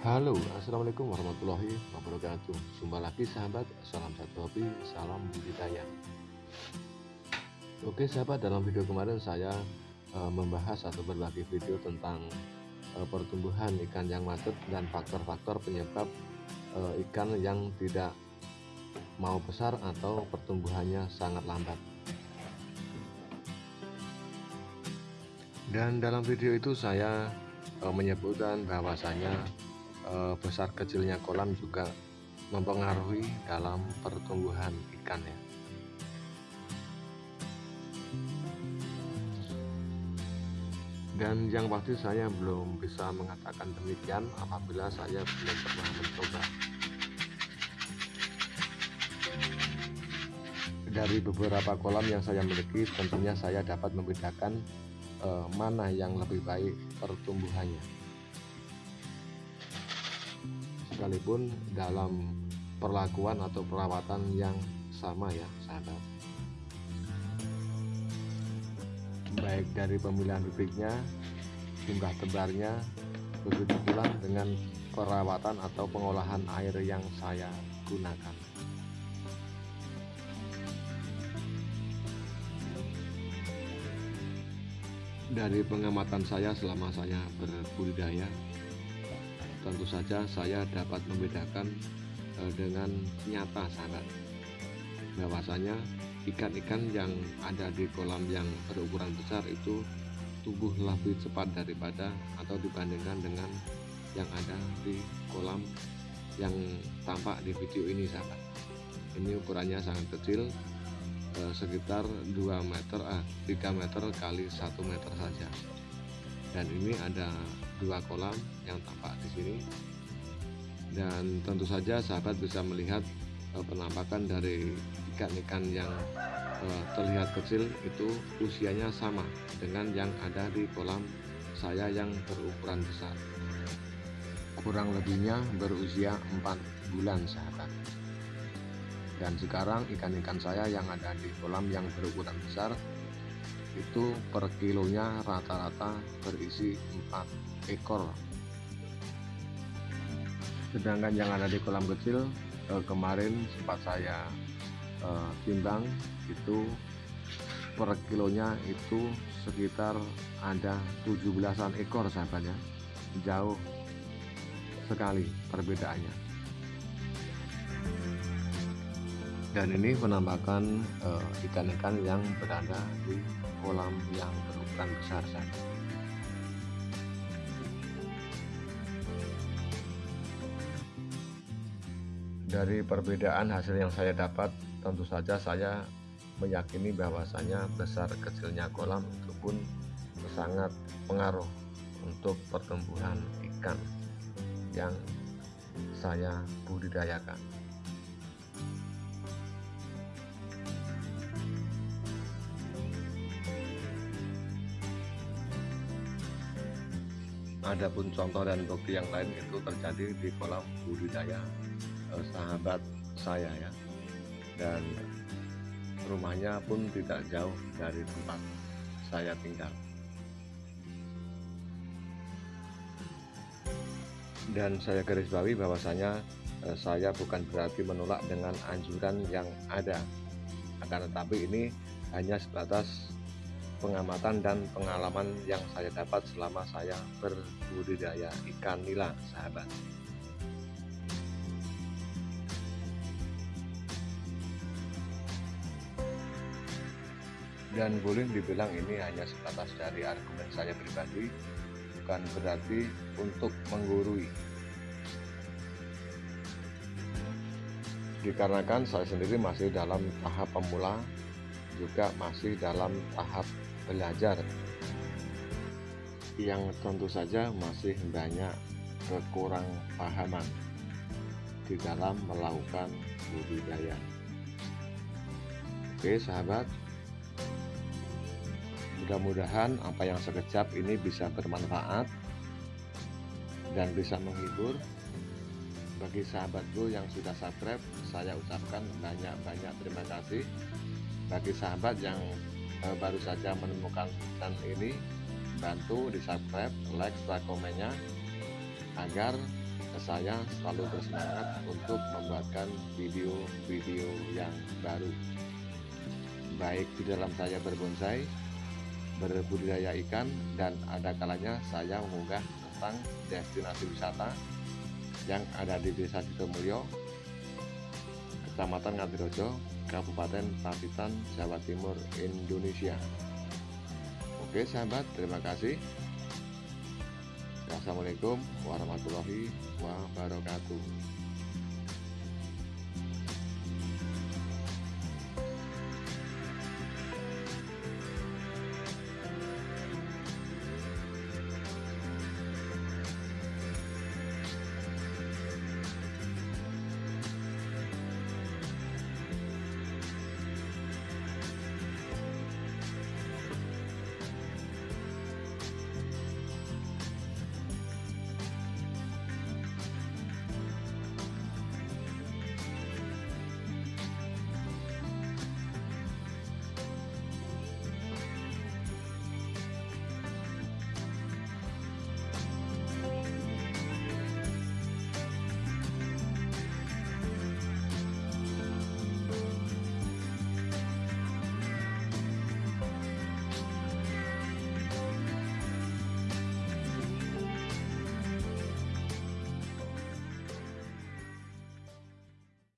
Halo, Assalamualaikum warahmatullahi wabarakatuh. Jumpa lagi sahabat, salam satu hobi, salam budidaya. Oke sahabat, dalam video kemarin saya e, membahas atau berbagi video tentang e, pertumbuhan ikan yang macet dan faktor-faktor penyebab e, ikan yang tidak mau besar atau pertumbuhannya sangat lambat. Dan dalam video itu saya e, menyebutkan bahwasanya e, besar kecilnya kolam juga mempengaruhi dalam pertumbuhan ikan ya. Dan yang pasti saya belum bisa mengatakan demikian apabila saya belum pernah mencoba. Dari beberapa kolam yang saya miliki tentunya saya dapat membedakan eh, mana yang lebih baik pertumbuhannya sekalipun dalam perlakuan atau perawatan yang sama ya sahabat baik dari pemilihan bibitnya jumlah tebarnya begitu pula dengan perawatan atau pengolahan air yang saya gunakan. Dari pengamatan saya selama saya berbudidaya tentu saja saya dapat membedakan uh, dengan nyata sahabat bahwasanya ikan-ikan yang ada di kolam yang berukuran besar itu tumbuh lebih cepat daripada atau dibandingkan dengan yang ada di kolam yang tampak di video ini sahabat. Ini ukurannya sangat kecil eh, sekitar 2 meter ah 3 meter kali 1 meter saja dan ini ada dua kolam yang tampak di sini. Dan tentu saja sahabat bisa melihat uh, penampakan dari ikan-ikan yang uh, terlihat kecil itu usianya sama dengan yang ada di kolam saya yang berukuran besar. Kurang lebihnya berusia 4 bulan sahabat. Dan sekarang ikan-ikan saya yang ada di kolam yang berukuran besar itu per kilonya rata-rata berisi 4 ekor. Sedangkan yang ada di kolam kecil eh, kemarin sempat saya eh, timbang itu per kilonya itu sekitar ada 17an ekor sahabatnya jauh sekali perbedaannya. Dan ini penampakan eh, ikan-ikan uh, yang berada di kolam yang berukuran besar saja. Dari perbedaan hasil yang saya dapat tentu saja saya meyakini bahwasanya besar kecilnya kolam itu pun sangat pengaruh untuk pertumbuhan ikan yang saya budidayakan Adapun contoh dan bukti yang lain itu terjadi di kolam budidaya eh, sahabat saya ya. Dan rumahnya pun tidak jauh dari tempat saya tinggal. Dan saya garis bawahi bahwasanya eh, saya bukan berarti menolak dengan anjuran yang ada. Akan tetapi ini hanya sebatas pengamatan dan pengalaman yang saya dapat selama saya berbudidaya ikan nila sahabat. Dan boleh dibilang ini hanya sebatas dari argumen saya pribadi bukan berarti untuk menggurui. Dikarenakan saya sendiri masih dalam tahap pemula juga masih dalam tahap belajar. Yang tentu saja masih banyak kekurang pahaman di dalam melakukan budidaya. Oke sahabat. Mudah-mudahan apa yang sekejap ini bisa bermanfaat dan bisa menghibur bagi sahabatku yang sudah subscribe. Saya ucapkan banyak-banyak terima kasih bagi sahabat yang uh, baru saja menemukan channel ini bantu di subscribe like dan komennya agar saya selalu bersemangat untuk membuatkan video-video yang baru. Baik di dalam saya berbonsai berbudidaya ikan dan ada kalanya saya mengunggah tentang destinasi wisata yang ada di desa Sidomulyo Kecamatan Ngadirojo Kabupaten Pacitan Jawa Timur Indonesia. Oke sahabat terima kasih. Wassalamualaikum warahmatullahi wabarakatuh